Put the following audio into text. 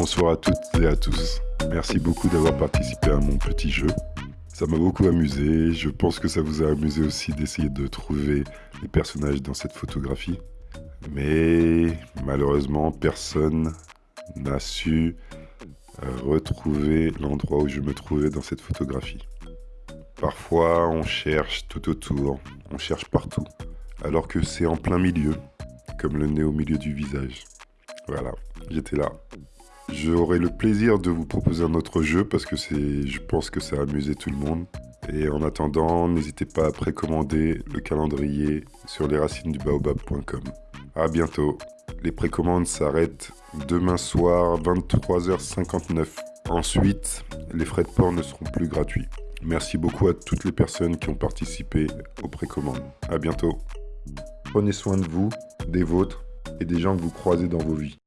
bonsoir à toutes et à tous. Merci beaucoup d'avoir participé à mon petit jeu. Ça m'a beaucoup amusé, je pense que ça vous a amusé aussi d'essayer de trouver les personnages dans cette photographie. Mais malheureusement, personne n'a su euh, retrouver l'endroit où je me trouvais dans cette photographie. Parfois, on cherche tout autour, on cherche partout, alors que c'est en plein milieu, comme le nez au milieu du visage. Voilà, j'étais là. J'aurai le plaisir de vous proposer un autre jeu parce que je pense que ça a amusé tout le monde. Et en attendant, n'hésitez pas à précommander le calendrier sur lesracinesdubaobab.com. A bientôt. Les précommandes s'arrêtent demain soir 23h59. Ensuite, les frais de port ne seront plus gratuits. Merci beaucoup à toutes les personnes qui ont participé aux précommandes. A bientôt. Prenez soin de vous, des vôtres et des gens que vous croisez dans vos vies.